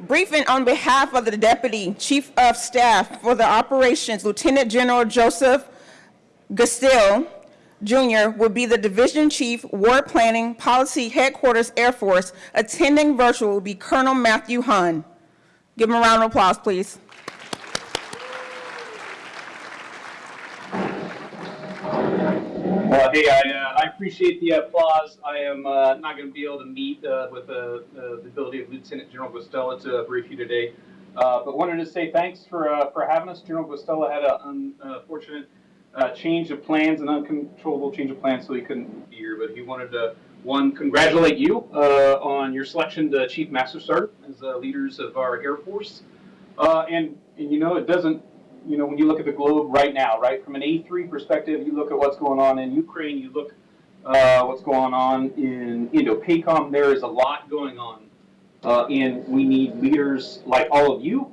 Briefing on behalf of the Deputy Chief of Staff for the Operations, Lieutenant General Joseph Guastella Jr. will be the Division Chief, War Planning, Policy Headquarters, Air Force. Attending virtual will be Colonel Matthew Hunn. Give him a round of applause, please. Hey, I, uh, I appreciate the applause. I am uh, not going to be able to meet uh, with the, the ability of Lieutenant General Guastella to brief you today, uh, but wanted to say thanks for uh, for having us. General Guastella had an unfortunate uh, change of plans, an uncontrollable change of plans, so he couldn't be here. But he wanted to one congratulate you on your selection to Chief Master Sergeant as leaders of our Air Force, and and you know it doesn't you know, when you look at the globe right now, right, from an A3 perspective, you look at what's going on in Ukraine, you look uh, what's going on in Indo-PACOM, there is a lot going on. Uh, and we need leaders like all of you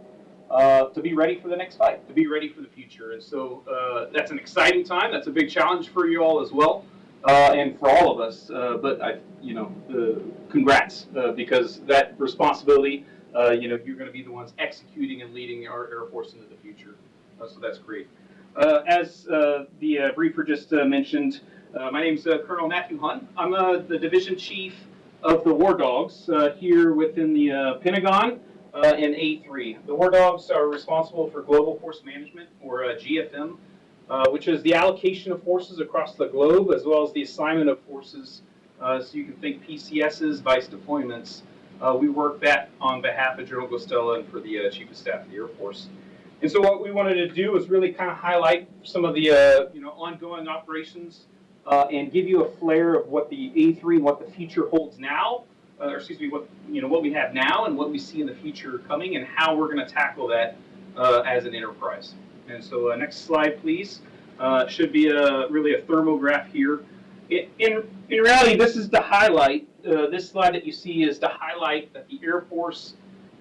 uh, to be ready for the next fight, to be ready for the future. And so uh, that's an exciting time. That's a big challenge for you all as well, uh, and for all of us. Uh, but I, you know, congrats, because that responsibility, you know, you're going to be the ones executing and leading our Air Force into the future. Uh, so that's great. Uh, as uh, the briefer just mentioned, my name is Colonel Matthew Hunn. I'm the division chief of the War Dogs here within the Pentagon in A3. The War Dogs are responsible for Global Force Management, or GFM, uh, which is the allocation of forces across the globe, as well as the assignment of forces. Uh, so you can think PCSs, vice deployments. Uh, we work that on behalf of General Guastella and for the Chief of Staff of the Air Force. And so what we wanted to do was really kind of highlight some of the uh, you know ongoing operations uh, and give you a flair of what the A3 and what the future holds now, uh, or excuse me, what you know what we have now and what we see in the future coming, and how we're going to tackle that uh, as an enterprise. And so uh, next slide, please. Uh, should be a really a thermograph here. It, in in reality, this is to highlight. this slide that you see is to highlight that the Air Force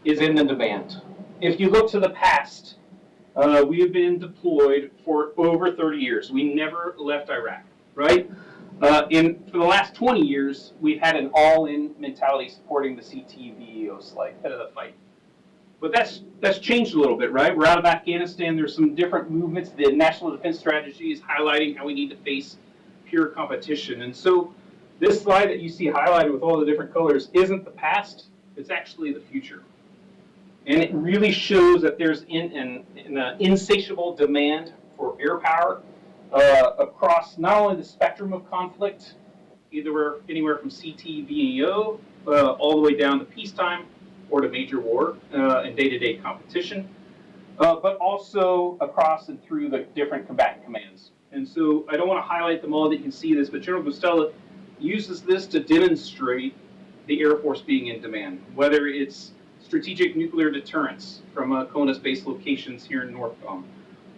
is in the demand. If you look to the past, uh, we have been deployed for over 30 years. We never left Iraq, right? Uh, in for the last 20 years, we've had an all-in mentality supporting the CTVEO slide, head of the fight. But that's that's changed a little bit, right? We're out of Afghanistan. There's some different movements. The National Defense Strategy is highlighting how we need to face pure competition. And so this slide that you see highlighted with all the different colors isn't the past. It's actually the future. And it really shows that there's in, an, an insatiable demand for air power uh, across not only the spectrum of conflict, either anywhere from CTVEO uh, all the way down to peacetime or to major war uh, and day-to-day -day competition, uh, but also across and through the different combatant commands. And so I don't want to highlight them all that you can see this, but General Guastella uses this to demonstrate the Air Force being in demand, whether it's strategic nuclear deterrence from uh, CONUS-based locations here in NORTHCOM,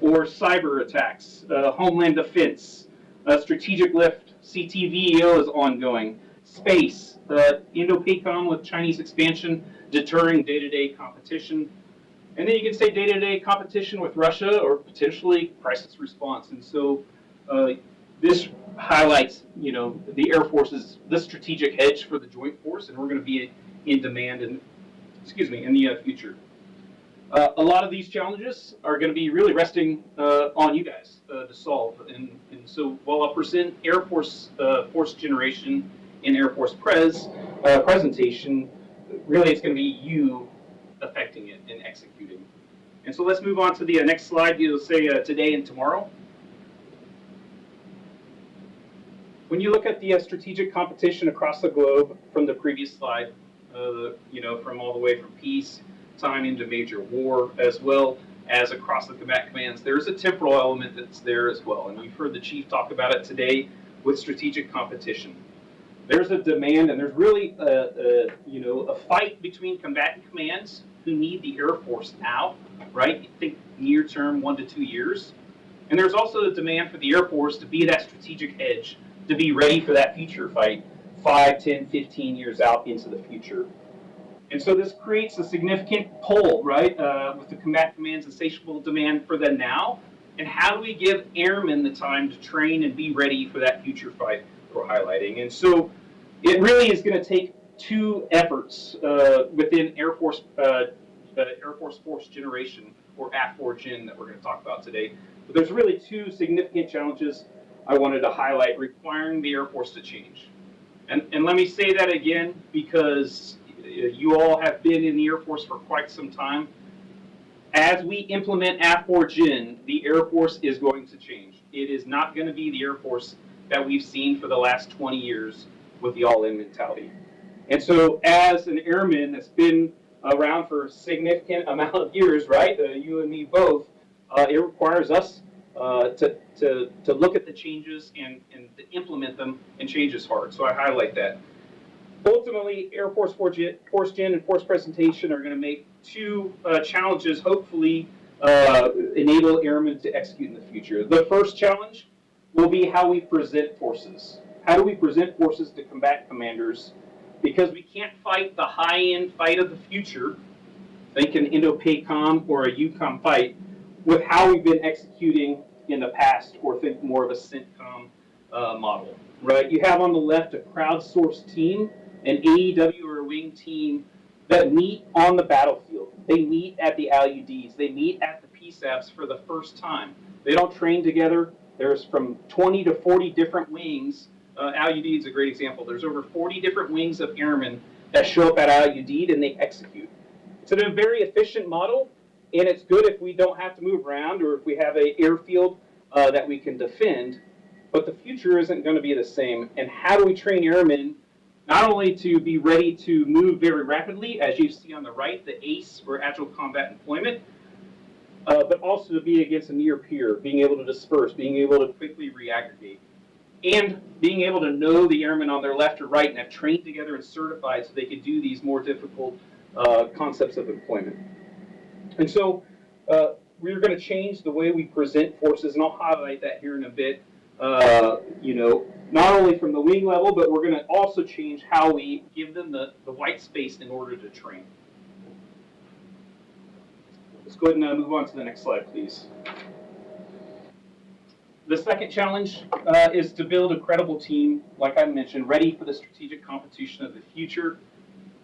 or cyber attacks, uh, homeland defense, uh, strategic lift, CTVEO is ongoing, space, uh, Indo-PACOM with Chinese expansion, deterring day-to-day -day competition, and then you can say day-to-day -day competition with Russia or potentially crisis response. And so uh, this highlights, you know, the Air Force's the strategic hedge for the Joint Force, and we're going to be in demand in, excuse me, in the uh, future. Uh, a lot of these challenges are going to be really resting uh, on you guys uh, to solve. And, and so while I'll present Air Force uh, Force Generation in Air Force Pres uh, presentation, really it's going to be you affecting it and executing. And so let's move on to the next slide. You'll say today and tomorrow. When you look at the strategic competition across the globe from the previous slide, uh, you know, from all the way from peace time into major war, as well as across the combat commands. There's a temporal element that's there as well, and we've heard the chief talk about it today with strategic competition. There's a demand, and there's really a, a you know a fight between combatant commands who need the Air Force now, right? You think near term, one to two years. And there's also the demand for the Air Force to be that strategic edge, to be ready for that future fight 5, 10, 15 years out into the future. And so this creates a significant pull, right, uh, with the combat command's insatiable demand for the now. And how do we give airmen the time to train and be ready for that future fight we're highlighting? And so it really is going to take two efforts uh, within Air Force uh, uh, Air Force Force Generation or AFFORGEN that we're going to talk about today. But there's really two significant challenges I wanted to highlight requiring the Air Force to change. And, and let me say that again because uh, you all have been in the Air Force for quite some time. As we implement AFFORGEN, the Air Force is going to change. It is not going to be the Air Force that we've seen for the last 20 years with the all-in mentality. And so as an airman that's been around for a significant amount of years, right, uh, you and me both, uh, it requires us uh, to, to, to look at the changes and, and to implement them, and change is hard. So I highlight that. Ultimately, Air Force Force Gen, and Force Presentation are going to make two uh, challenges, hopefully, uh, enable airmen to execute in the future. The first challenge will be how we present forces. How do we present forces to combat commanders? Because we can't fight the high-end fight of the future, think an Indo-PACOM or a EUCOM fight, with how we've been executing in the past, or think more of a CENTCOM uh, model, right? You have on the left a crowdsourced team, an AEW or a wing team that meet on the battlefield. They meet at the Al Udeids. They meet at the PSABs for the first time. They don't train together. There's from 20 to 40 different wings. Uh, Al Udeid is a great example. There's over 40 different wings of airmen that show up at Al Udeid and they execute. It's a very efficient model, and it's good if we don't have to move around or if we have an airfield uh, that we can defend. But the future isn't going to be the same. And how do we train airmen not only to be ready to move very rapidly, as you see on the right, the ACE for Agile Combat Employment, uh, but also to be against a near peer, being able to disperse, being able to quickly reaggregate, and being able to know the airmen on their left or right and have trained together and certified so they could do these more difficult uh, concepts of employment. And so uh, we're going to change the way we present forces, and I'll highlight that here in a bit. Uh, you know, not only from the wing level, but we're going to also change how we give them the, the white space in order to train. Let's go ahead and uh, move on to the next slide, please. The second challenge uh, is to build a credible team, like I mentioned, ready for the strategic competition of the future.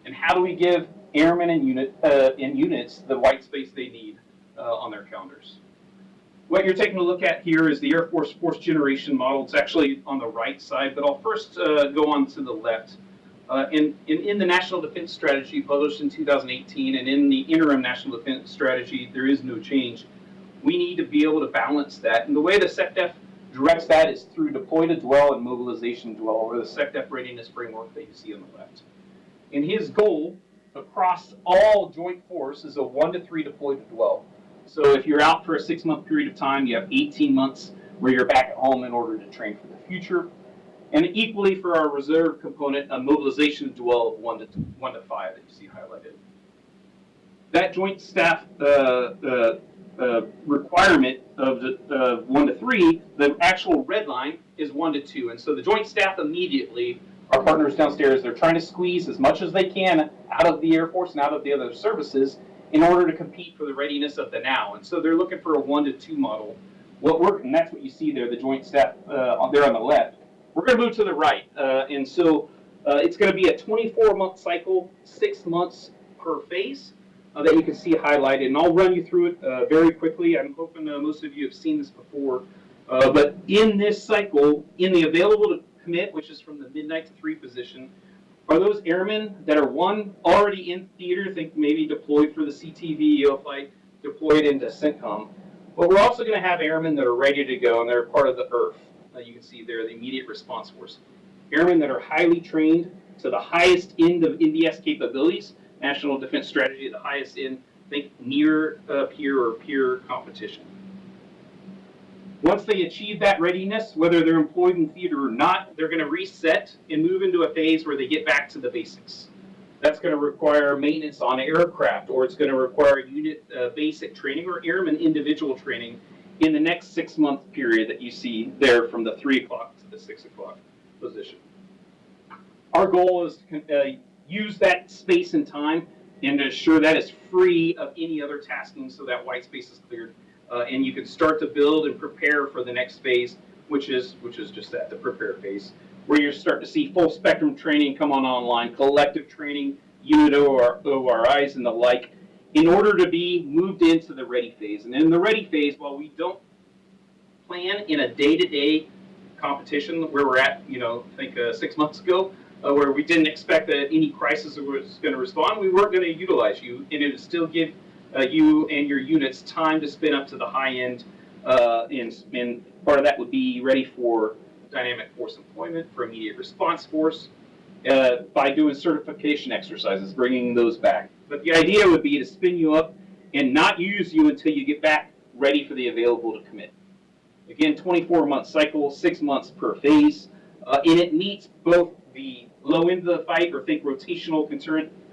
And how do we give airmen and unit uh, units the white space they need uh, on their calendars? What you're taking a look at here is the Air Force Force Generation model. It's actually on the right side, but I'll first uh, go on to the left. Uh, in, in, in, the National Defense Strategy published in 2018 and in the interim National Defense Strategy, there is no change. We need to be able to balance that. And the way the SecDef directs that is through deploy to dwell and mobilization dwell, or the SecDef readiness framework that you see on the left. And his goal across all joint force is a one to three deploy to dwell. So if you're out for a six month period of time, you have 18 months where you're back at home in order to train for the future. And equally for our reserve component, a mobilization dwell of one to one to five that you see highlighted. That joint staff uh, uh, uh, requirement of the one to three, the actual red line is one to two. And so the joint staff immediately, our partners downstairs, they're trying to squeeze as much as they can out of the Air Force and out of the other services in order to compete for the readiness of the now. And so they're looking for a one to two model. What we're, and that's what you see there, the joint staff uh, there on the left. We're going to move to the right. Uh, and so uh, it's going to be a 24 month cycle, six months per phase uh, that you can see highlighted. And I'll run you through it uh, very quickly. I'm hoping uh, most of you have seen this before. but in this cycle, in the available commit, which is from the midnight to three position, are those airmen that are one already in theater, think maybe deployed for the CTV, EOFlight, deployed into CENTCOM, but we're also going to have airmen that are ready to go and they're part of the IRF that you can see there, the immediate response force. Airmen that are highly trained to the highest end of NDS capabilities, National Defense Strategy, the highest end, think near uh, peer or peer competition. Once they achieve that readiness, whether they're employed in theater or not, they're going to reset and move into a phase where they get back to the basics. That's going to require maintenance on aircraft, or it's going to require unit uh, basic training or airman individual training in the next six month period that you see there from the three o'clock to the six o'clock position. Our goal is to uh, use that space and time and to ensure that is free of any other tasking so that white space is cleared. Uh, and you can start to build and prepare for the next phase, which is which is just that, the prepare phase. where you're starting to see full spectrum training come on online, collective training, unit OR, ORIs and the like, in order to be moved into the ready phase. And in the ready phase, while we don't plan in a day-to-day competition where we're at, you know, I think uh, six months ago, uh, where we didn't expect that any crisis was going to respond, we weren't going to utilize you, and it would still give uh, you and your units time to spin up to the high end. Uh, and, and part of that would be ready for dynamic force employment, for immediate response force, uh, by doing certification exercises, bringing those back. But the idea would be to spin you up and not use you until you get back ready for the available to commit. Again, 24 month cycle, six months per phase, uh, and it meets both the low end of the fight, or think rotational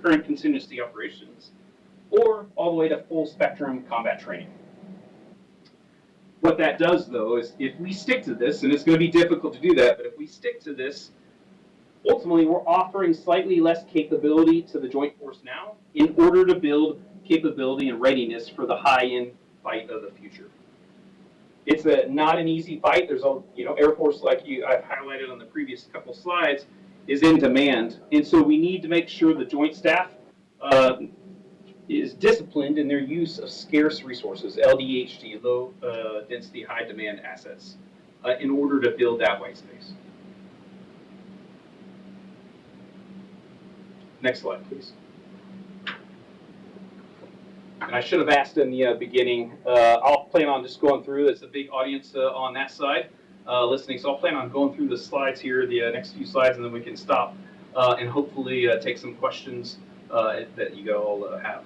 current contingency operations, or all the way to full spectrum combat training. What that does, though, is if we stick to this, and it's going to be difficult to do that, but if we stick to this, ultimately we're offering slightly less capability to the Joint Force now in order to build capability and readiness for the high-end fight of the future. It's a, not an easy fight. There's a, you know, Air Force, like you, I've highlighted on the previous couple slides, is in demand. And so we need to make sure the Joint Staff uh, is disciplined in their use of scarce resources, LDHD, low uh, density, high demand assets, uh, in order to build that white space. Next slide, please. And I should have asked in the uh, beginning, uh, I'll plan on just going through, there's a big audience uh, on that side uh, listening, so I'll plan on going through the slides here, the next few slides, and then we can stop and hopefully take some questions that you all have.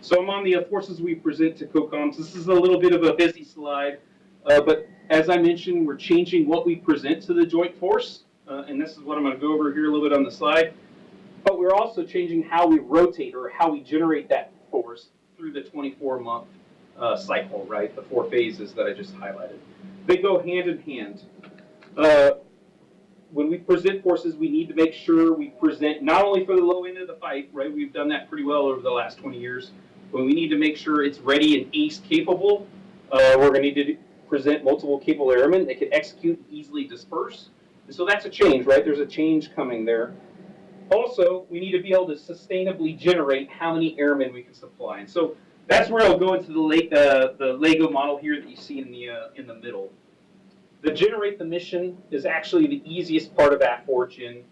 So I'm on the uh, forces we present to COCOMs. This is a little bit of a busy slide, uh, but as I mentioned, we're changing what we present to the Joint Force, uh, and this is what I'm going to go over here a little bit on the slide. But we're also changing how we rotate or how we generate that force through the 24-month uh, cycle, right? The four phases that I just highlighted. They go hand in hand. When we present forces, we need to make sure we present not only for the low end of the fight, right? We've done that pretty well over the last 20 years, but we need to make sure it's ready and ace capable. Uh, we're going to need to present multiple capable airmen that can execute and easily disperse. And so that's a change, right? There's a change coming there. Also, we need to be able to sustainably generate how many airmen we can supply. And so that's where I'll go into the, uh, the Lego model here that you see in the, uh, in the middle. The generate the mission is actually the easiest part of AFFORGEN.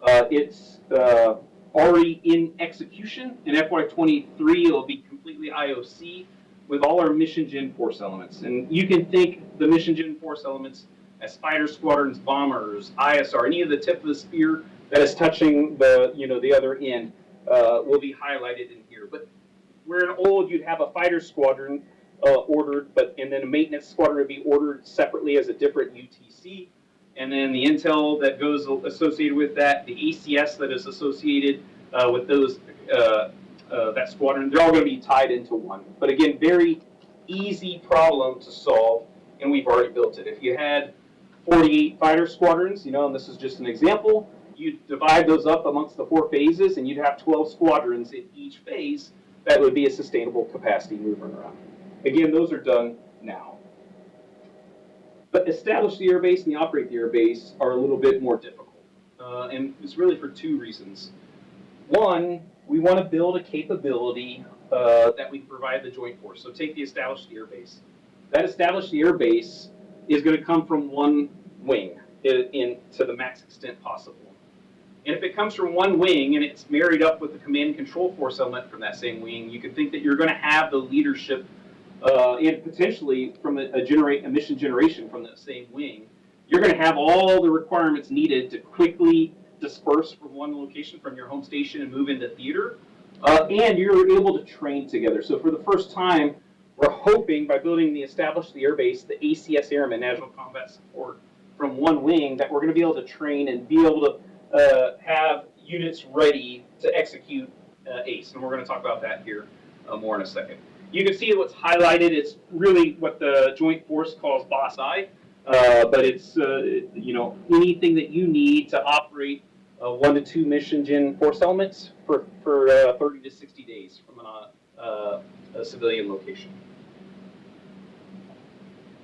Uh, it's uh, already in execution. In FY23, it'll be completely IOC with all our mission gen force elements. And you can think the mission gen force elements as fighter squadrons, bombers, ISR, any of the tip of the spear that is touching the, you know, the other end uh, will be highlighted in here. But where in old you'd have a fighter squadron uh, ordered, but and then a maintenance squadron would be ordered separately as a different UTC, and then the intel that goes associated with that, the ACS that is associated uh, with those uh, uh, that squadron, they're all going to be tied into one. But again, very easy problem to solve, and we've already built it. If you had 48 fighter squadrons, you know, and this is just an example, you divide those up amongst the four phases, and you'd have 12 squadrons in each phase. That would be a sustainable capacity moving around. Again, those are done now. But establish the airbase and the operate the airbase are a little bit more difficult. Uh, and it's really for two reasons. One, we want to build a capability uh, that we provide the Joint Force. So take the established air base. That established air base is going to come from one wing in, in to the max extent possible. And if it comes from one wing and it's married up with the command and control force element from that same wing, you can think that you're going to have the leadership uh, and potentially from a, a generate a mission generation from that same wing. You're going to have all the requirements needed to quickly disperse from one location from your home station and move into theater. Uh, and you're able to train together. So for the first time, we're hoping by building the established the airbase, the ACS Airmen National Combat Support from one wing, that we're going to be able to train and be able to uh, have units ready to execute uh, ACE. And we're going to talk about that here uh, more in a second. You can see what's highlighted. It's really what the Joint Force calls Boss. Uh, but it's uh, you know anything that you need to operate uh, one to two mission gen force elements for for uh, 30 to 60 days from an, uh, a civilian location.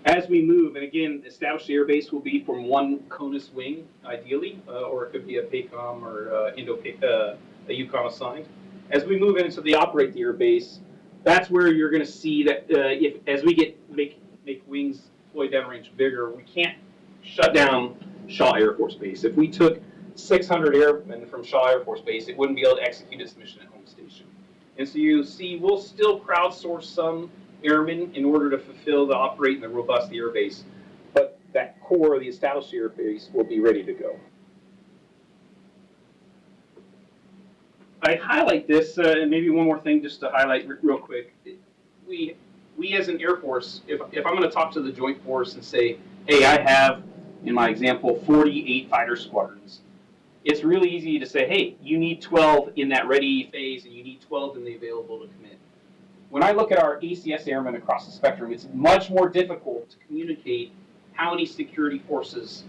As we move, and again, established air base will be from one CONUS wing, ideally, uh, or it could be a PACOM or Indo uh, a EUCOM assigned. As we move into the operate the air base, that's where you're going to see that uh, if as we get make make wings deploy downrange bigger, we can't shut down Shaw Air Force Base. If we took 600 airmen from Shaw Air Force Base, it wouldn't be able to execute its mission at home station. And so you see, we'll still crowdsource some airmen in order to fulfill the operate and the robust air base, but that core of the established air base will be ready to go. I highlight this, uh, and maybe one more thing just to highlight re- real quick. We, we as an Air Force, if, if I'm going to talk to the Joint Force and say, hey, I have, in my example, 48 fighter squadrons, it's really easy to say, hey, you need 12 in that ready phase and you need 12 in the available to commit. When I look at our ACS airmen across the spectrum, it's much more difficult to communicate how many security forces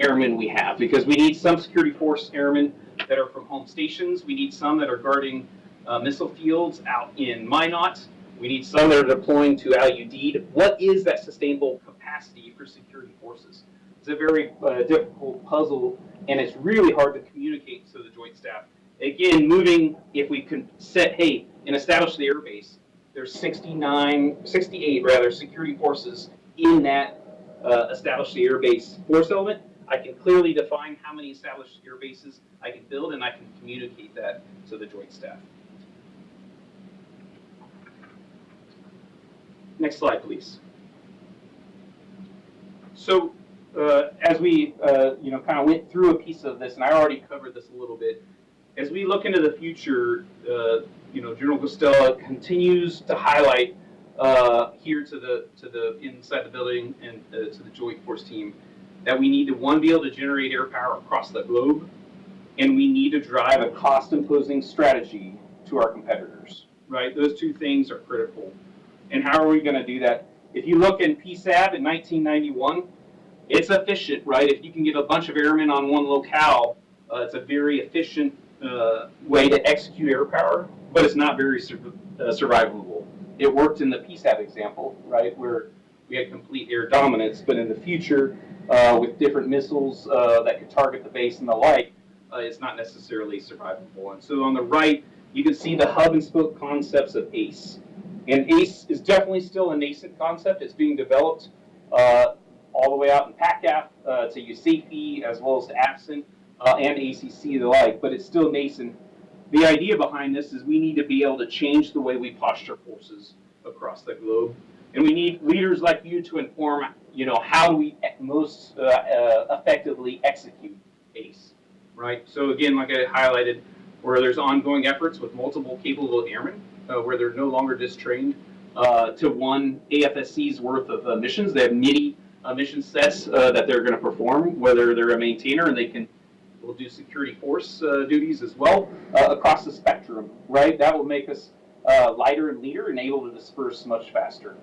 airmen we have because we need some security force airmen that are from home stations. We need some that are guarding uh, missile fields out in Minot. We need some that are deploying to Al Udeid. What is that sustainable capacity for security forces? It's a very uh, difficult puzzle, and it's really hard to communicate to the joint staff. Again, moving, if we can set, hey, and establish the air base, there's 69, 68 rather, security forces in that uh, established the air base force element. I can clearly define how many established air bases I can build, and I can communicate that to the joint staff. Next slide, please. So, uh, as we, uh, you know, kind of went through a piece of this, and I already covered this a little bit, as we look into the future, uh, you know, General Guastella continues to highlight uh, here to the to the inside the building and uh, to the Joint Force team that we need to one be able to generate air power across the globe, and we need to drive a cost-imposing strategy to our competitors. Right, those two things are critical. And how are we going to do that? If you look in PSAB in 1991, it's efficient, right? If you can get a bunch of airmen on one locale, uh, it's a very efficient uh, way to execute air power, but it's not very sur uh, survivable. It worked in the PSAB example, right, where we had complete air dominance, but in the future, uh, with different missiles uh, that could target the base and the like, uh, it's not necessarily survivable. And so on the right, you can see the hub and spoke concepts of ACE. And ACE is definitely still a nascent concept. It's being developed uh, all the way out in PACAF uh, to USAFE as well as to AFCENT uh, and ACC the like, but it's still nascent. The idea behind this is we need to be able to change the way we posture forces across the globe. And we need leaders like you to inform, you know, how we most uh, uh, effectively execute ACE, right? So again, like I highlighted, where there's ongoing efforts with multiple capable airmen, uh, where they're no longer just trained uh, to one AFSC's worth of uh, missions. They have MIDI uh, mission sets that they're going to perform, whether they're a maintainer and they can will do security force duties as well across the spectrum, right? That will make us uh, lighter and leaner and able to disperse much faster.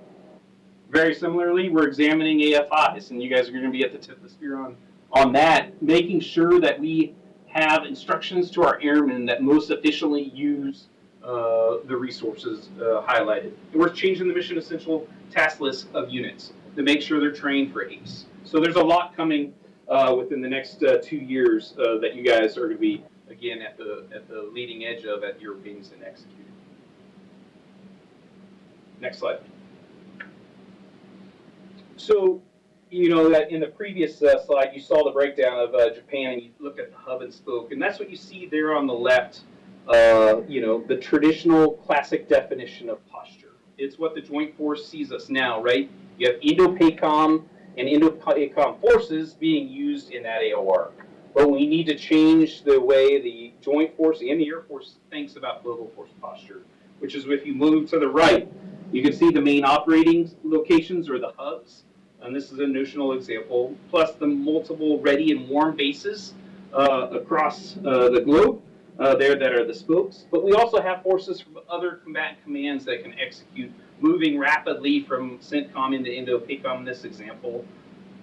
Very similarly, we're examining AFIs, and you guys are going to be at the tip of the spear on, on that, making sure that we have instructions to our airmen that most efficiently use uh, the resources uh, highlighted. And we're changing the mission essential task list of units to make sure they're trained for ACE. So there's a lot coming uh, within the next uh, two years uh, that you guys are going to be again at the at the leading edge of at your wings and executing. Next slide. So, you know that in the previous uh, slide you saw the breakdown of uh, Japan and you look at the hub and spoke, and that's what you see there on the left. Uh, you know the traditional classic definition of posture. It's what the Joint Force sees us now, right? You have Indo-PACOM and Indo-PACOM forces being used in that AOR. But we need to change the way the Joint Force and the Air Force thinks about global force posture, which is if you move to the right, you can see the main operating locations or the hubs, and this is a notional example, plus the multiple ready and warm bases uh, across uh, the globe uh, there that are the spokes. But we also have forces from other combatant commands that can execute moving rapidly from CENTCOM into Indo-PACOM in this example.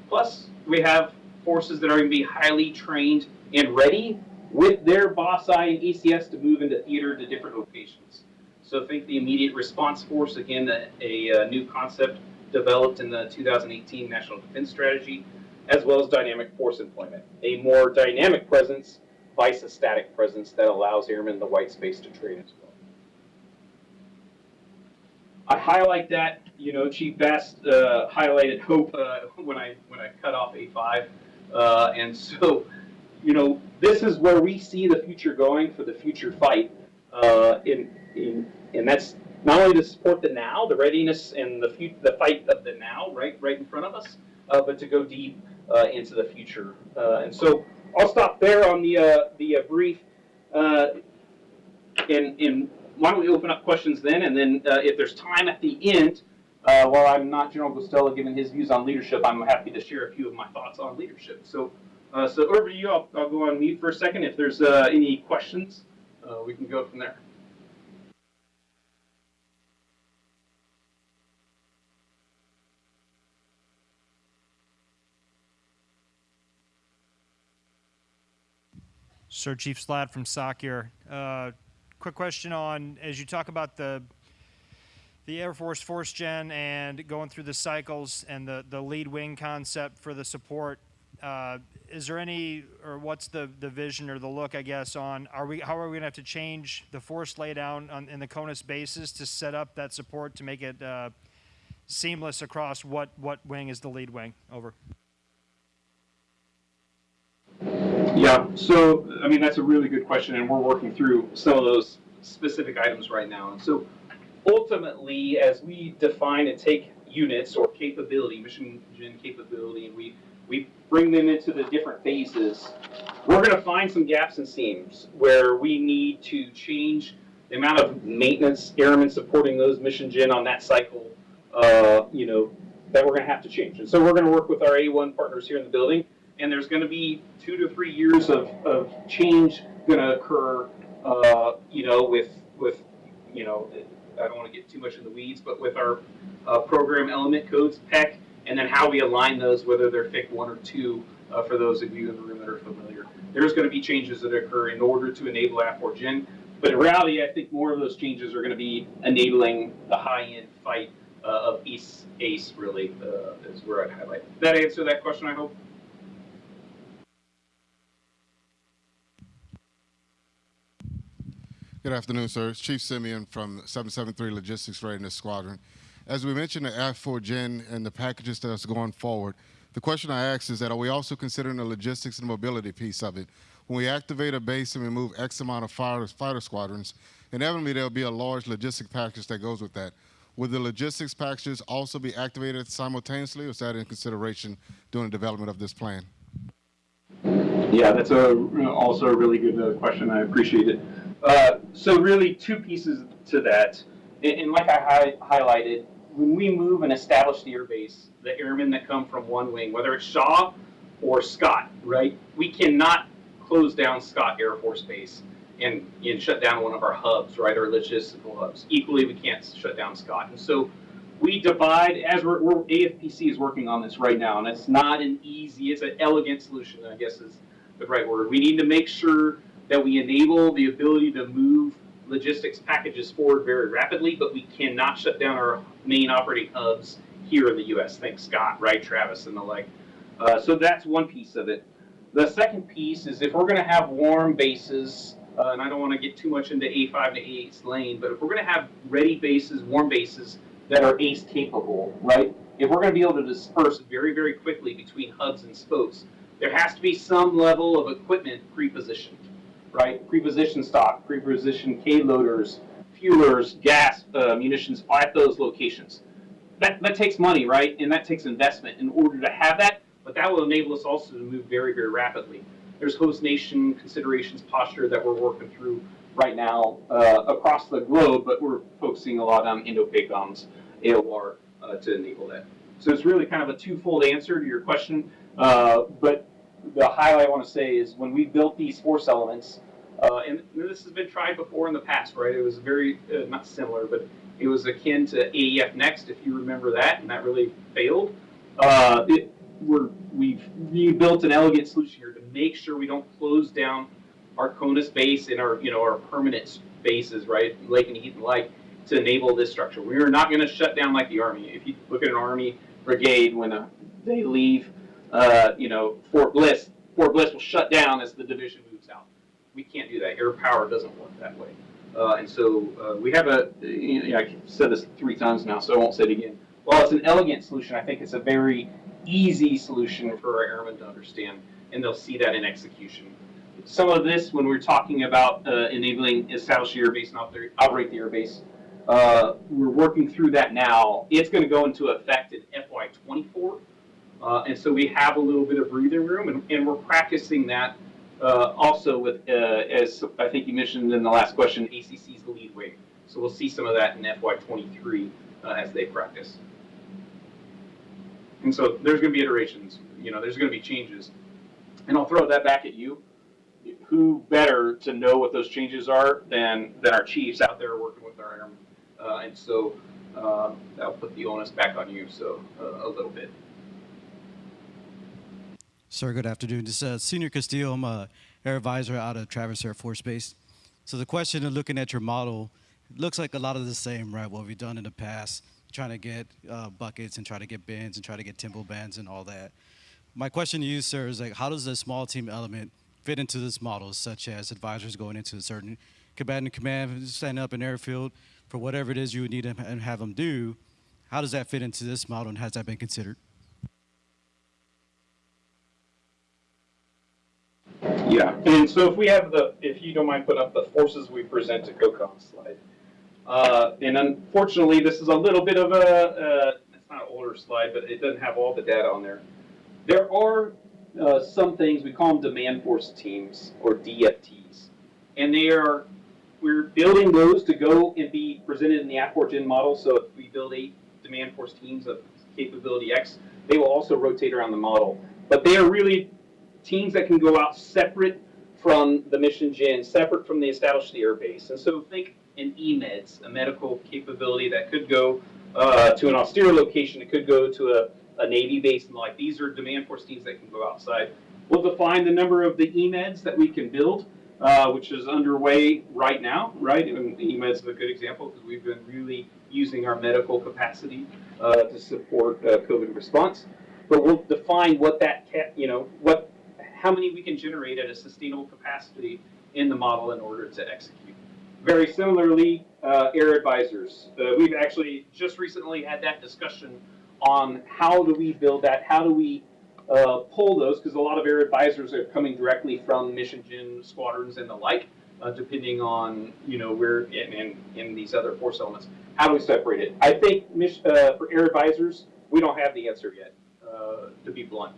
Plus, we have forces that are going to be highly trained and ready with their boss eye and ECS to move into theater to different locations. So think the immediate response force, again, a, a, a new concept developed in the 2018 National Defense Strategy, as well as dynamic force employment, a more dynamic presence vice a static presence that allows airmen the white space to train as well. I highlight that, you know, Chief Best uh, highlighted hope uh, when I when I cut off A5, uh, and so, you know, this is where we see the future going for the future fight. Uh, in in and that's not only to support the now, the readiness and the the fight of the now, right, right in front of us, uh, but to go deep uh, into the future. Uh, and so I'll stop there on the uh, the uh, brief. Uh, and, and why don't we open up questions then? And then if there's time at the end, while I'm not General Guastella giving his views on leadership, I'm happy to share a few of my thoughts on leadership. So, so over to you. I'll, I'll go on mute for a second. If there's any questions, we can go from there. Sir Chief Slad from here. Uh, quick question on as you talk about the the Air Force Force Gen and going through the cycles and the, the lead wing concept for the support. Uh, is there any or what's the, the vision or the look I guess on are we how are we gonna have to change the force laydown on, in the CONUS bases to set up that support to make it uh, seamless across what what wing is the lead wing over? Yeah, so, I mean, that's a really good question, and we're working through some of those specific items right now. And so ultimately, as we define and take units or capability, mission gen capability, and we, we bring them into the different phases, we're gonna find some gaps and seams where we need to change the amount of maintenance airmen supporting those mission gen on that cycle, uh, you know, that we're gonna have to change. And so we're gonna work with our A1 partners here in the building and there's going to be two to three years of, of change going to occur, uh, you know, with, with, you know, I don't want to get too much in the weeds, but with our uh, program element codes, PEC, and then how we align those, whether they're FIC one or two, uh, for those of you in the room that are familiar. There's going to be changes that occur in order to enable AFFORGEN, but in reality, I think more of those changes are going to be enabling the high-end fight uh, of East ACE, really, uh, is where I'd highlight. Did that answer that question, I hope? Good afternoon, sir. It's Chief Simeon from 773 Logistics Readiness Squadron. As we mentioned the F4 Gen and the packages that's going forward, the question I ask is that are we also considering the logistics and mobility piece of it? When we activate a base and we move X amount of fighter, fighter squadrons, inevitably there'll be a large logistic package that goes with that. Would the logistics packages also be activated simultaneously, or is that in consideration during the development of this plan? Yeah, that's a, also a really good uh, question. I appreciate it. Uh, so really two pieces to that. And, like I hi- highlighted, when we move and establish the air base, the airmen that come from one wing, whether it's Shaw or Scott, right? We cannot close down Scott Air Force Base and, and shut down one of our hubs, right? Our logistical hubs. Equally, we can't shut down Scott. And so we divide as we're, we're AFPC is working on this right now, and it's not an easy, it's an elegant solution, I guess is the right word. We need to make sure that we enable the ability to move logistics packages forward very rapidly, but we cannot shut down our main operating hubs here in the U.S. Thanks, Scott, right, Travis, and the like. Uh, so that's one piece of it. The second piece is if we're going to have warm bases, uh, and I don't want to get too much into A5 to A8's lane, but if we're going to have ready bases, warm bases that are ACE capable, right? If we're going to be able to disperse very, very quickly between hubs and spokes, there has to be some level of equipment pre-positioned, right? Pre-positioned stock, pre-positioned K loaders, fuelers, gas, uh, munitions at those locations. That, that takes money, right? And that takes investment in order to have that, but that will enable us also to move very, very rapidly. There's host nation considerations posture that we're working through right now uh, across the globe, but we're focusing a lot on Indo-PACOM's AOR uh, to enable that. So it's really kind of a twofold answer to your question, uh, but the highlight I want to say is when we built these force elements, uh, and this has been tried before in the past, right? It was very, uh, not similar, but it was akin to AEF Next, if you remember that, and that really failed. Uh, it, we're, we've rebuilt an elegant solution here to make sure we don't close down our CONUS base and our, you know, our permanent bases, right? Lakenheath and Lake, to enable this structure. We are not going to shut down like the Army. If you look at an Army brigade, when uh, they leave, uh, you know, Fort Bliss, Fort Bliss will shut down as the division moves out. We can't do that. Air power doesn't work that way. Uh, and so uh, we have a, you know, I've said this three times now, so I won't say it again. While it's an elegant solution, I think it's a very easy solution for our airmen to understand, and they'll see that in execution. Some of this, when we're talking about uh, enabling establish the airbase and oper- operate the airbase, uh, we're working through that now. It's going to go into effect in FY24. Uh, and so we have a little bit of breathing room, and, and we're practicing that uh, also with, uh, as I think you mentioned in the last question, ACC is the lead way. So we'll see some of that in FY23 uh, as they practice. And so there's going to be iterations, you know, there's going to be changes. And I'll throw that back at you. Who better to know what those changes are than, than our chiefs out there working with our airmen? Uh, and so uh, that'll put the onus back on you, so a little bit. Sir, good afternoon. This is uh, Senior Castillo. I'm a air advisor out of Travis Air Force Base. So the question of looking at your model, looks like a lot of the same, right? What we've done in the past, trying to get uh, buckets and try to get bins and try to get timber bands and all that. My question to you, sir, is like, how does the small team element fit into this model, such as advisors going into a certain combatant command, standing up an airfield for whatever it is you would need and have them do? How does that fit into this model, and has that been considered? Yeah, and so if we have the, if you don't mind putting up the forces we present to COCOM slide. Uh, and unfortunately, this is a little bit of a, uh, it's not an older slide, but it doesn't have all the data on there. There are uh, some things, we call them demand force teams or DFTs. And they are, we're building those to go and be presented in the AFFORGEN model. So if we build eight demand force teams of capability X, they will also rotate around the model. But they are really teams that can go out separate from the mission gen, separate from the established air base. And so think in EMEDS, a medical capability that could go uh, to an austere location, it could go to a, a Navy base and like. These are demand force teams that can go outside. We'll define the number of the EMEDS that we can build, uh, which is underway right now, right? And the EMEDS is a good example because we've been really using our medical capacity uh, to support uh, COVID response. But we'll define what that, you know, what how many we can generate at a sustainable capacity in the model in order to execute. Very similarly, uh, air advisors. Uh, we've actually just recently had that discussion on how do we build that? How do we uh, pull those? Because a lot of air advisors are coming directly from mission gen squadrons and the like, uh, depending on you know where in, in, in these other force elements. How do we separate it? I think uh, for air advisors, we don't have the answer yet. Uh, to be blunt,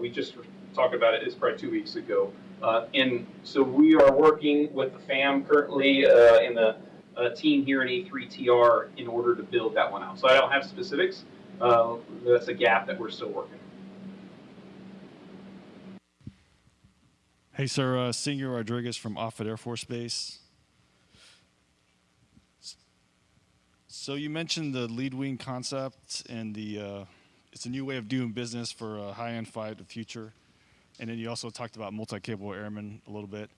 we just talked about it. It's probably two weeks ago. Uh, and so we are working with the FAM currently uh, in the uh, team here in A3TR in order to build that one out. So I don't have specifics. Uh, that's a gap that we're still working. Hey, sir. Uh, Senior Rodriguez from Offutt Air Force Base. So you mentioned the lead wing concept and the uh, it's a new way of doing business for a high-end fight of the future, and then you also talked about multi-capable airmen a little bit.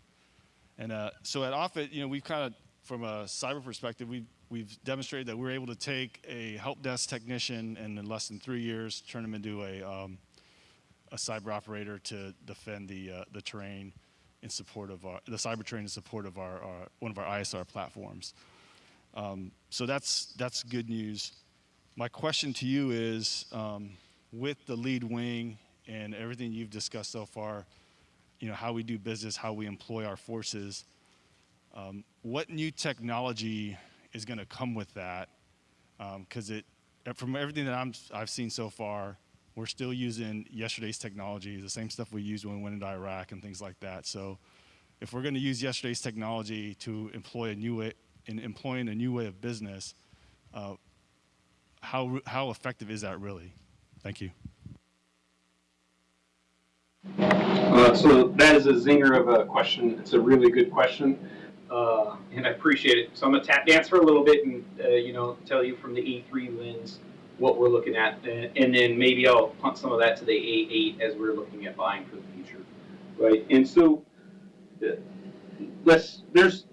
And uh, so at Offutt, you know, we've kind of from a cyber perspective, we've we've demonstrated that we're able to take a help desk technician and in less than three years turn them into a um, a cyber operator to defend the uh, the terrain in support of our the cyber terrain in support of our, our one of our ISR platforms. Um, so that's that's good news. My question to you is, um, with the lead wing and everything you've discussed so far, you know how we do business, how we employ our forces. Um, what new technology is going to come with that? Because it, from everything that I'm, I've seen so far, we're still using yesterday's technology, the same stuff we used when we went into Iraq and things like that. So, if we're going to use yesterday's technology to employ a new way, in employing a new way of business, uh, how how effective is that really? Thank you. Uh, so that is a zinger of a question. It's a really good question, uh, and I appreciate it. So I'm gonna tap dance for a little bit and uh, you know tell you from the A3 lens what we're looking at, and, then maybe I'll punt some of that to the A8 as we're looking at buying for the future, right? And so uh, let's there's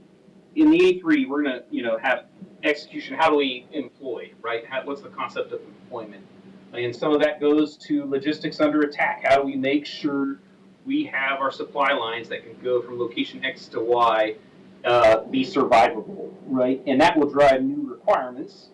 in the A3 we're gonna you know have execution, how do we employ, right? How, what's the concept of employment? And some of that goes to logistics under attack. How do we make sure we have our supply lines that can go from location X to Y, uh, be survivable, right? And that will drive new requirements.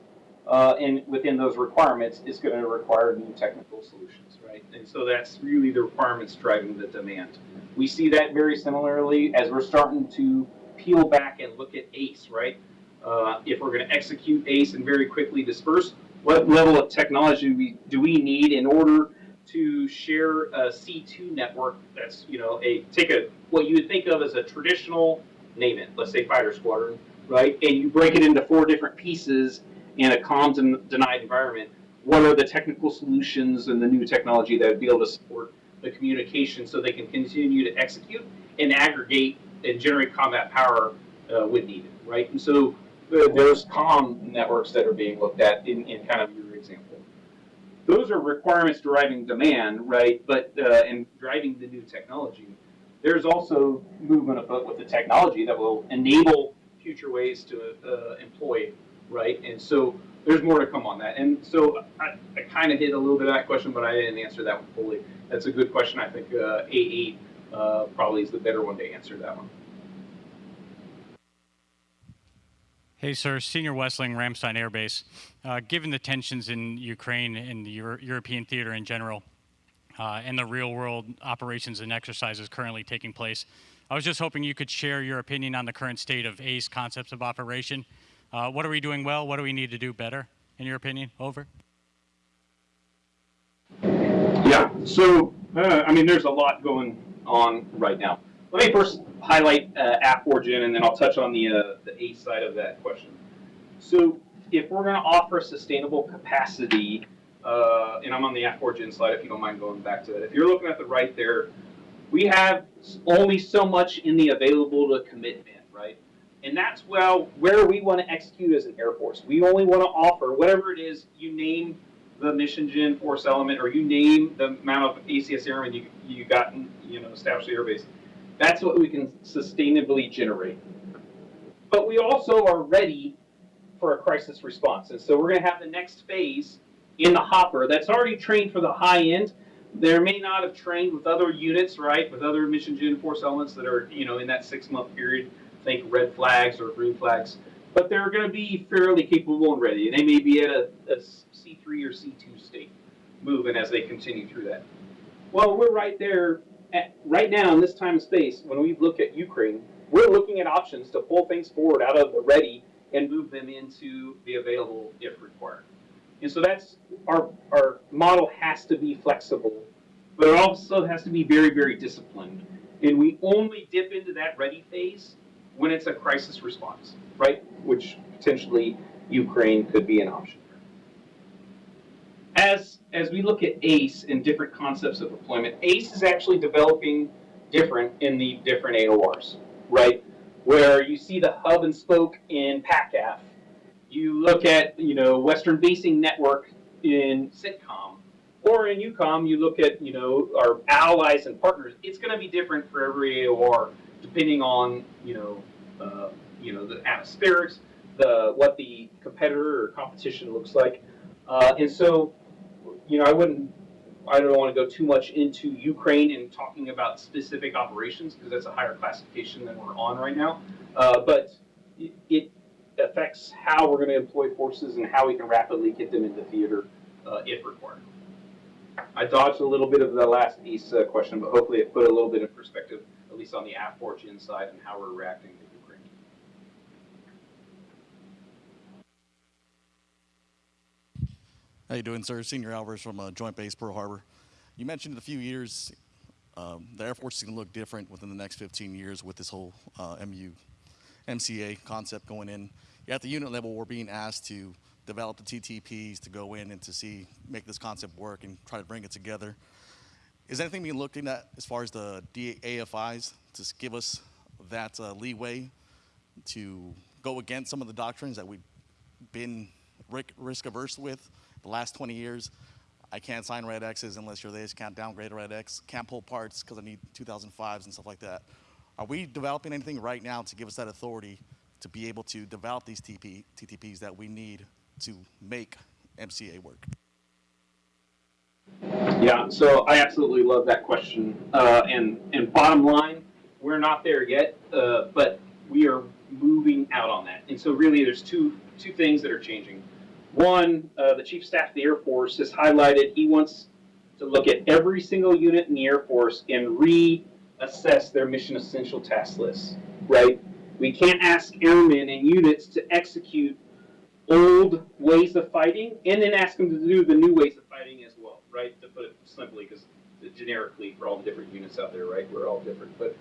Uh, and within those requirements, it's going to require new technical solutions, right? And so that's really the requirements driving the demand. We see that very similarly as we're starting to peel back and look at ACE, right? Uh, if we're going to execute ACE and very quickly disperse, what level of technology do we, do we need in order to share a C2 network that's, you know, a, take a, what you would think of as a traditional, name it, let's say fighter squadron, right? And you break it into four different pieces in a comms and denied environment. What are the technical solutions and the new technology that would be able to support the communication so they can continue to execute and aggregate and generate combat power uh, when needed, right? And so uh, there's comm networks that are being looked at in, in kind of. Those are requirements driving demand, right? But uh, and driving the new technology. There's also movement afoot with the technology that will enable future ways to uh, employ, right? And so there's more to come on that. And so I, I kind of hit a little bit of that question, but I didn't answer that one fully. That's a good question. I think uh, A8 uh, probably is the better one to answer that one. Hey, sir. Senior Westling, Ramstein Air Base. Uh, given the tensions in Ukraine and the Euro- European theater in general, uh, and the real world operations and exercises currently taking place, I was just hoping you could share your opinion on the current state of ACE concepts of operation. Uh, what are we doing well? What do we need to do better, in your opinion? Over. Yeah, so, uh, I mean, there's a lot going on right now. Let me first highlight uh, AFFORGEN, and then I'll touch on the, uh, the ACE side of that question. So, if we're going to offer sustainable capacity, uh, and I'm on the AFFORGEN slide if you don't mind going back to it. If you're looking at the right there, we have only so much in the available to commit band, right? And that's well where we want to execute as an Air Force. We only want to offer whatever it is you name the mission gen force element, or you name the amount of ACS airmen you you got, you know, established the airbase. That's what we can sustainably generate. But we also are ready for a crisis response, and so we're going to have the next phase in the hopper that's already trained for the high end. There may not have trained with other units, right, with other mission gen force elements that are, you know, in that six month period. Think red flags or green flags, but they're going to be fairly capable and ready, and they may be at a, a C3 or C2 state, moving as they continue through that. Well, we're right there at, right now in this time and space. When we look at Ukraine, we're looking at options to pull things forward out of the ready and move them into the available if required. And so that's our our model has to be flexible, but it also has to be very very disciplined. And we only dip into that ready phase when it's a crisis response, right? Which potentially Ukraine could be an option. As as we look at ACE and different concepts of deployment, ACE is actually developing different in the different AORs, right? Where you see the hub and spoke in PACAF, you look at you know Western Basing Network in CENTCOM, or in EUCOM you look at you know our allies and partners. It's going to be different for every AOR depending on you know uh, you know the atmospherics, the what the competitor or competition looks like, uh, and so you know I wouldn't. I don't want to go too much into Ukraine and talking about specific operations because that's a higher classification than we're on right now. Uh, but it, it affects how we're going to employ forces and how we can rapidly get them into theater uh, if required. I dodged a little bit of the last piece uh, question, but hopefully it put a little bit of perspective, at least on the AFFORGEN side and how we're reacting to Ukraine. How you doing, sir? Senior Alvarez from uh, Joint Base Pearl Harbor. You mentioned in a few years um, the Air Force is going to look different within the next 15 years with this whole uh, MU, MCA concept going in. At the unit level, we're being asked to develop the TTPs to go in and to see make this concept work and try to bring it together. Is anything being looked at as far as the DAFIs to give us that uh, leeway to go against some of the doctrines that we've been risk averse with the last 20 years? I can't sign red X's unless you're this, can't downgrade a red X, can't pull parts because I need 2005s and stuff like that. Are we developing anything right now to give us that authority to be able to develop these TP, TTPs that we need to make MCA work? Yeah, so I absolutely love that question. Uh, and, and bottom line, we're not there yet, uh, but we are moving out on that. And so really there's two, two things that are changing. One, uh, the Chief Staff of the Air Force has highlighted he wants to look at every single unit in the Air Force and reassess their mission essential task lists, right? We can't ask airmen and units to execute old ways of fighting and then ask them to do the new ways of fighting as well, right? To put it simply, because generically for all the different units out there, right? We're all different, but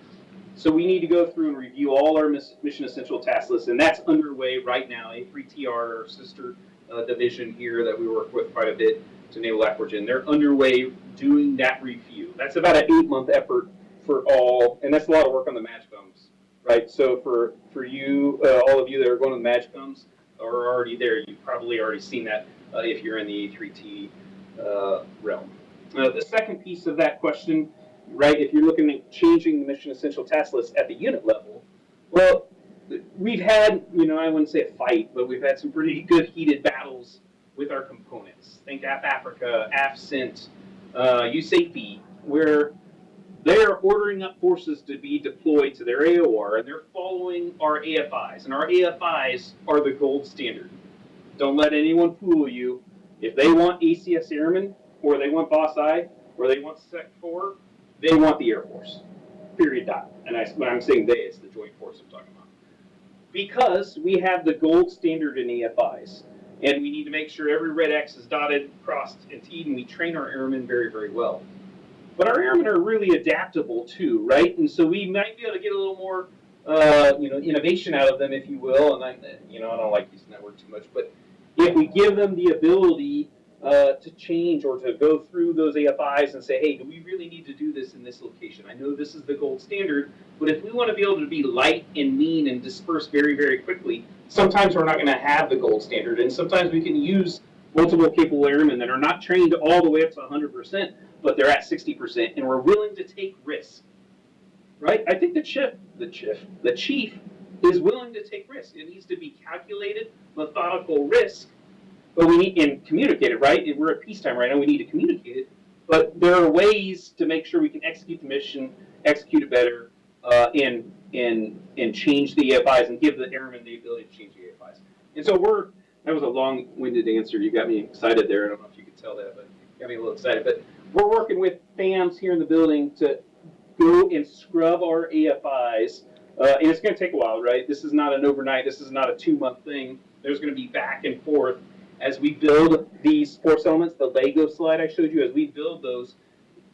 so we need to go through and review all our mission essential task lists, and that's underway right now. A3TR, our sister uh, division here that we work with quite a bit to Naval Aquagen, they're underway doing that review. That's about an eight month effort for all, and that's a lot of work on the MAJCOMs, right? So for for you, uh, all of you that are going to the MAJCOMs are already there. You've probably already seen that uh, if you're in the A3T uh, realm. The second piece of that question, right, if you're looking at changing the mission essential task list at the unit level, well, we've had, you know, I wouldn't say a fight, but we've had some pretty good heated battles with our components. Think AF Africa, AFCENT, uh, where they're ordering up forces to be deployed to their AOR, and they're following our AFIs, and our AFIs are the gold standard. Don't let anyone fool you. If they want ACS Airmen, or they want Boss I, or they want Sec 4, they want the Air Force. Period. Dot. And I, when I'm saying they, it's the Joint Force I'm talking about. Because we have the gold standard in AFIs, and we need to make sure every red X is dotted, crossed, and T'd, and we train our airmen very, very well. But our airmen are really adaptable too, right? And so we might be able to get a little more, uh, you know, innovation out of them, if you will. And I, you know, I don't like using that word too much, but if we give them the ability uh, to change or to go through those AFIs and say, hey, do we really need to do this in this location? I know this is the gold standard, but if we want to be able to be light and mean and disperse very, very quickly, sometimes we're not going to have the gold standard. And sometimes we can use multiple capable airmen that are not trained all the way up to 100%, but they're at 60%, and we're willing to take risks. Right? I think the chief, the chief, the chief is willing to take risks. It needs to be calculated, methodical risk but we need and communicate it right. We're at peacetime right now. We need to communicate it, but there are ways to make sure we can execute the mission, execute it better, uh, and and and change the AFIs and give the airmen the ability to change the AFIs. And so we're that was a long-winded answer. You got me excited there. I don't know if you could tell that, but got me a little excited. But we're working with FAMs here in the building to go and scrub our AFIs. Uh, and it's going to take a while, right? This is not an overnight. This is not a two-month thing. There's going to be back and forth as we build these force elements, the Lego slide I showed you, as we build those,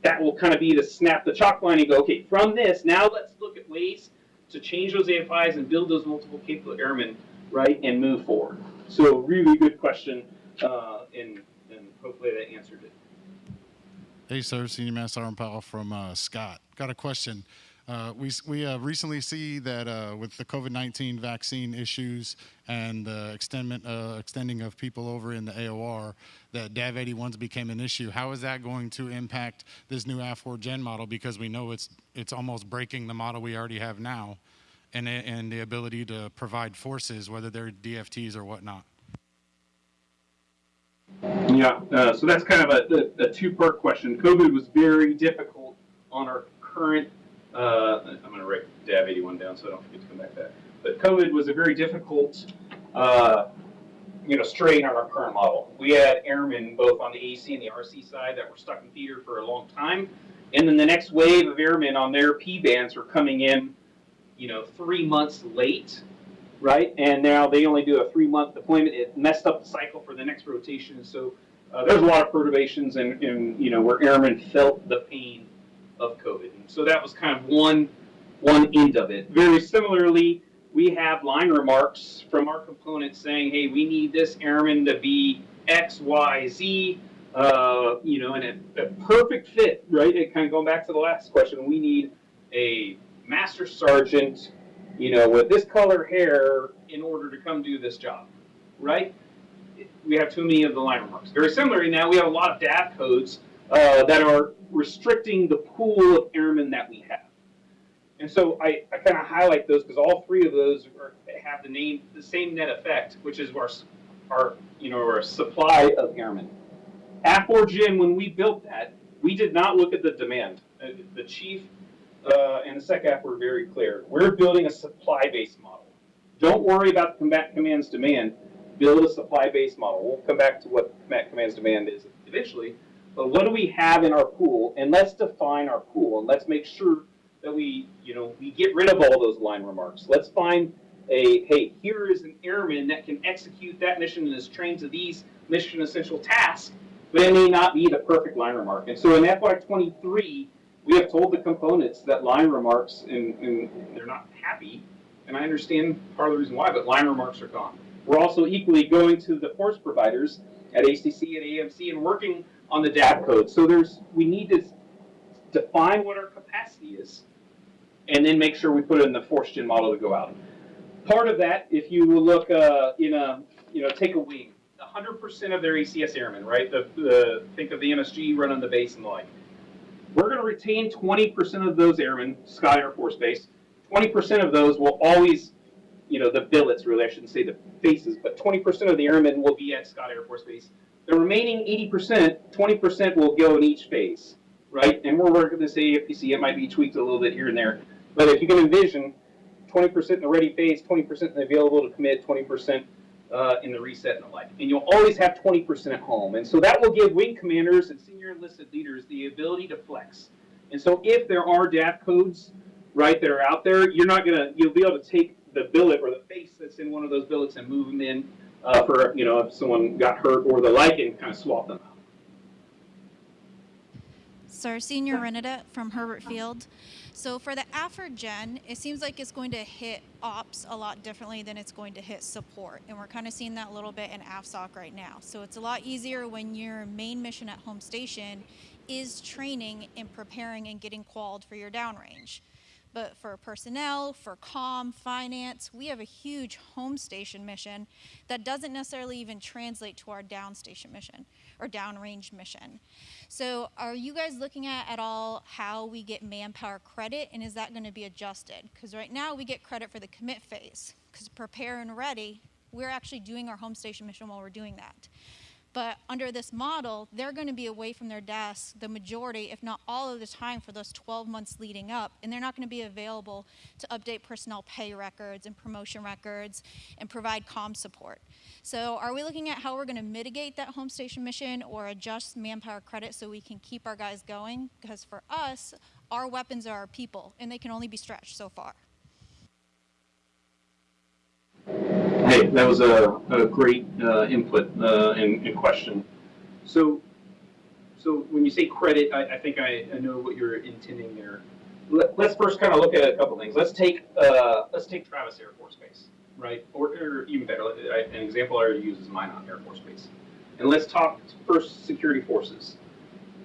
that will kind of be to snap the chalk line and go, okay, from this, now let's look at ways to change those AFIs and build those multiple capable airmen, right, and move forward. So really good question, uh, and, and hopefully that answered it. Hey, sir, Senior Master Sergeant Powell from uh, Scott. Got a question. Uh, we we uh, recently see that uh, with the COVID-19 vaccine issues and the extendment, uh, extending of people over in the AOR, that DAV 81s became an issue. How is that going to impact this new AFFORGEN model? Because we know it's it's almost breaking the model we already have now, and and the ability to provide forces, whether they're DFTs or whatnot. Yeah, uh, so that's kind of a, a, a two-part question. COVID was very difficult on our current uh, I'm going to write DAV 81 down so I don't forget to come back to that. But COVID was a very difficult, uh, you know, strain on our current model. We had airmen both on the AC and the RC side that were stuck in theater for a long time, and then the next wave of airmen on their P bands were coming in, you know, three months late, right? And now they only do a three-month deployment. It messed up the cycle for the next rotation, so uh, there's a lot of perturbations, and, and you know, where airmen felt the pain of COVID. And so that was kind of one, one end of it. Very similarly, we have line remarks from our components saying, hey, we need this airman to be X, Y, Z, uh, you know, and a, a perfect fit, right? It kind of going back to the last question, we need a master sergeant, you know, with this color hair in order to come do this job, right? We have too many of the line remarks. Very similarly, now we have a lot of DAV codes uh, that are restricting the pool of airmen that we have. And so I, I kind of highlight those because all three of those are, have the name, the same net effect, which is our, our, you know, our supply of airmen. At Gen, when we built that, we did not look at the demand. Uh, The chief uh, and the SecAF were very clear. We're building a supply-based model. Don't worry about the combat command's demand. Build a supply-based model. We'll come back to what combat command's demand is eventually. But what do we have in our pool? And let's define our pool and let's make sure that we, you know, we get rid of all those line remarks. Let's find a, hey, here is an airman that can execute that mission and is trained to these mission essential tasks, but it may not be the perfect line remark. And so in FY twenty-three, we have told the components that line remarks, and, and they're not happy, and I understand part of the reason why, but line remarks are gone. We're also equally going to the force providers at ACC and AMC and working on the DAV code. So there's, we need to define what our capacity is, and then make sure we put it in the force gen model to go out. Part of that, if you look uh, in a, you know, take a wing, 100% of their ACS airmen, right? The, the think of the MSG running the base and the like. We're going to retain 20% of those airmen, Scott Air Force Base. 20% of those will always, you know, the billets really, I shouldn't say the faces, but 20% of the airmen will be at Scott Air Force Base. The remaining 80%, 20% will go in each phase, right? And we're working this AFPC, it might be tweaked a little bit here and there. But if you can envision 20% in the ready phase, 20% in the available to commit, 20% uh, in the reset and the like. And you'll always have 20% at home. And so that will give wing commanders and senior enlisted leaders the ability to flex. And so if there are DAV codes, right, that are out there, you're not gonna, you'll be able to take the billet or the face that's in one of those billets and move them in uh, for, you know, if someone got hurt or the like and kind of swap them out. Sir, Senior Renata from Hurlburt Field. So for the AFFORGEN, it seems like it's going to hit ops a lot differently than it's going to hit support. And we're kind of seeing that a little bit in AFSOC right now. So it's a lot easier when your main mission at home station is training and preparing and getting qualified for your downrange. But for personnel, for comm, finance, we have a huge home station mission that doesn't necessarily even translate to our downstation mission or downrange mission. So are you guys looking at at all how we get manpower credit and is that going to be adjusted? Because right now we get credit for the commit phase because prepare and ready, we're actually doing our home station mission while we're doing that. But under this model, they're going to be away from their desks the majority, if not all of the time for those 12 months leading up, and they're not going to be available to update personnel pay records and promotion records and provide comm support. So are we looking at how we're going to mitigate that home station mission or adjust manpower credit so we can keep our guys going? Because for us, our weapons are our people, and they can only be stretched so far. That was a, a great uh, input uh, and, and question. So, so when you say credit, I, I think I, I know what you're intending there. Let, let's first kind of look at a couple things. Let's take uh, let's take Travis Air Force Base, right? Or, or even better, an example I already use is Minot Air Force Base. And let's talk first security forces.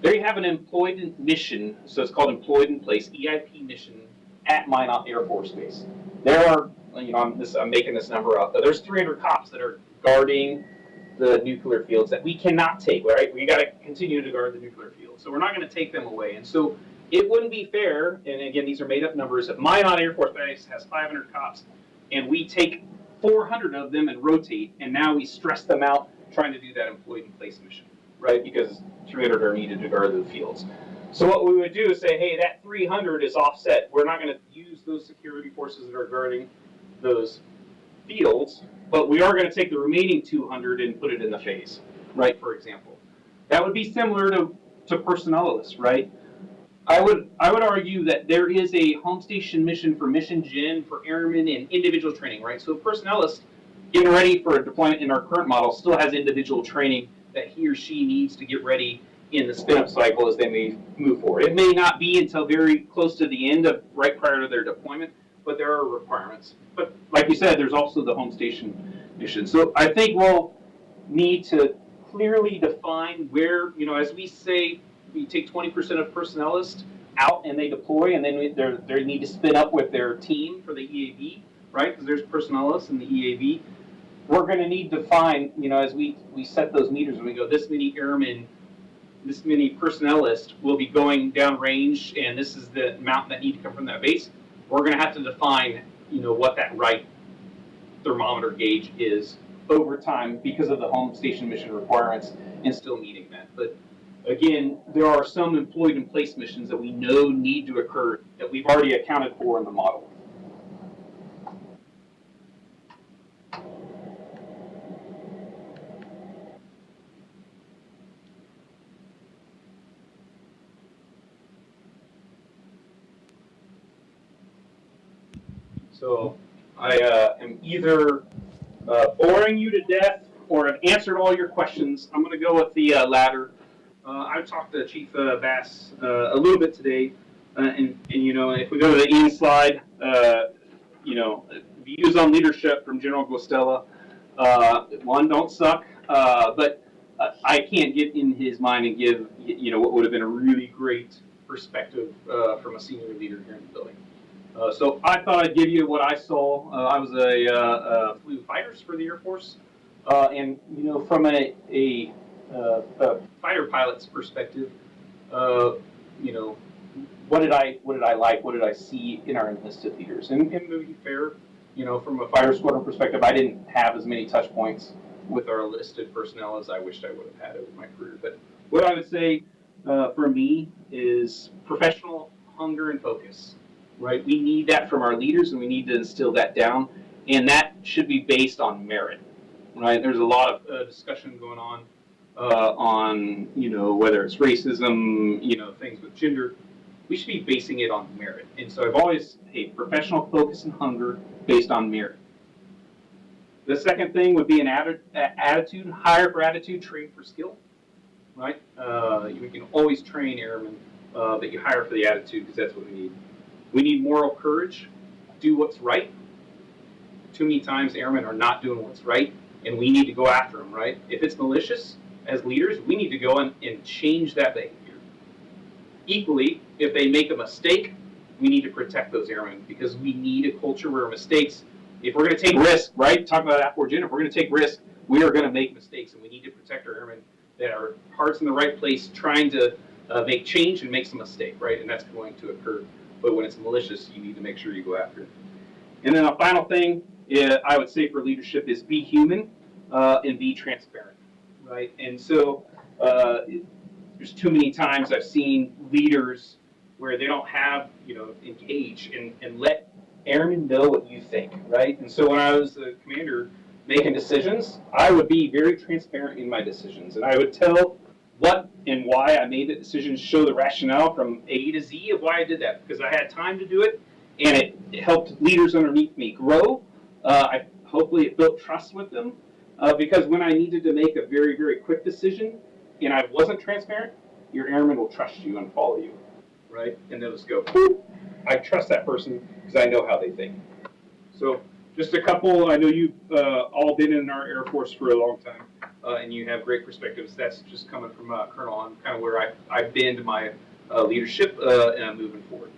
There you have an employed mission, so it's called employed in place EIP mission at Minot Air Force Base. There are you know, I'm, I'm making this number up, but there's 300 cops that are guarding the nuclear fields that we cannot take, right? We got to continue to guard the nuclear fields. So we're not going to take them away. And so it wouldn't be fair, and again, these are made up numbers, if Minot Air Force Base has 500 cops and we take 400 of them and rotate, and now we stress them out trying to do that employed in place mission, right? Because 300 are needed to guard the fields. So what we would do is say, hey, that 300 is offset. We're not going to use those security forces that are guarding those fields, but we are going to take the remaining 200 and put it in the phase, right, for example. That would be similar to, to personnelists, right? I would, I would argue that there is a home station mission for mission gen, for airmen, and individual training, right? So a personnelist getting ready for a deployment in our current model still has individual training that he or she needs to get ready in the spin-up cycle as they may move forward. It may not be until very close to the end of, right prior to their deployment, but there are requirements. But like you said, there's also the home station mission. So I think we'll need to clearly define where, you know, as we say, we take 20% of personnelists out and they deploy, and then they they need to spin up with their team for the EAV, right? Because there's personnelists in the EAV. We're going to need to find, you know, as we, we set those meters and we go, this many airmen, this many personnelists will be going down range, and this is the amount that need to come from that base we're going to have to define, you know, what that right thermometer gauge is over time because of the home station mission requirements and still meeting that. But again, there are some employed in place missions that we know need to occur that we've already accounted for in the model. So I uh, am either uh, boring you to death or have answered all your questions. I'm going to go with the uh, latter. Uh, I talked to Chief uh, Bass a little bit today, and, and you know, if we go to the end slide, you know, views on leadership from General Guastella. One, don't suck, but I can't get in his mind and give you know what would have been a really great perspective uh, from a senior leader here in the building. Uh, so I thought I'd give you what I saw. Uh, I was a, uh, uh, flew fighters for the Air Force, uh, and you know, from a, a, uh, a fighter pilot's perspective, you know, what did I what did I like? What did I see in our enlisted leaders? And, and to be fair, you know, from a fighter squadron perspective, I didn't have as many touch points with our enlisted personnel as I wished I would have had over my career. But what I would say for me is professional hunger and focus right? We need that from our leaders and we need to instill that down. And that should be based on merit, right? There's a lot of uh, discussion going on uh, on, you know, whether it's racism, you know, things with gender. We should be basing it on merit. And so I've always, hey, professional focus and hunger based on merit. The second thing would be an attitude, hire for attitude, train for skill, right? Uh, you can always train airmen, uh, but you hire for the attitude because that's what we need. We need moral courage, do what's right. Too many times airmen are not doing what's right, and we need to go after them, right? If it's malicious, as leaders, we need to go in and change that behavior. Equally, if they make a mistake, we need to protect those airmen because we need a culture where mistakes, if we're going to take risk, right? Talk about for Jen, if we're going to take risk, we are going to make mistakes, and we need to protect our airmen that are hearts in the right place, trying to uh, make change and make some mistake, right? And that's going to occur. But when it's malicious, you need to make sure you go after it. And then a final thing uh, I would say for leadership is be human uh, and be transparent, right? And so uh, there's too many times I've seen leaders where they don't have, you know, engage and, and let airmen know what you think, right? And so when I was the commander making decisions, I would be very transparent in my decisions. And I would tell what and why I made the decision, to show the rationale from A to Z of why I did that, because I had time to do it, and it, it helped leaders underneath me grow. Uh, I hopefully it built trust with them, uh, because when I needed to make a very very quick decision, and I wasn't transparent, your airmen will trust you and follow you, right? And they'll just go, "Whew, I trust that person because I know how they think. So just a couple. I know you've uh, all been in our Air Force for a long time uh, and you have great perspectives. That's just coming from uh, Colonel on kind of where I, I bend my uh, leadership uh, and I'm moving forward.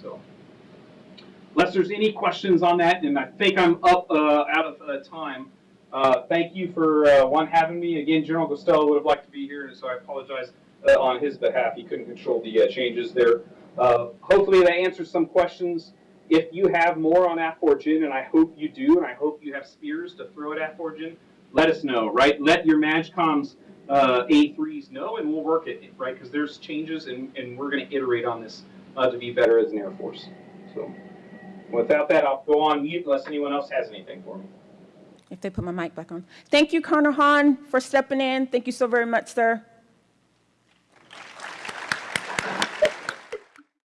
So, unless there's any questions on that, and I think I'm up uh, out of uh, time. Thank you for one having me again. General Guastella would have liked to be here, and so I apologize on his behalf. He couldn't control the changes there. Hopefully, that answers some questions. If you have more on AFFORGEN, and I hope you do, and I hope you have spears to throw at AFFORGEN, let us know, right? Let your MAJCOMs uh, A3s know, and we'll work it, right? Because there's changes, and, and we're going to iterate on this uh, to be better as an Air Force. So, without that, I'll go on mute unless anyone else has anything for me. If they put my mic back on. Thank you, Colonel Hahn, for stepping in. Thank you so very much, sir.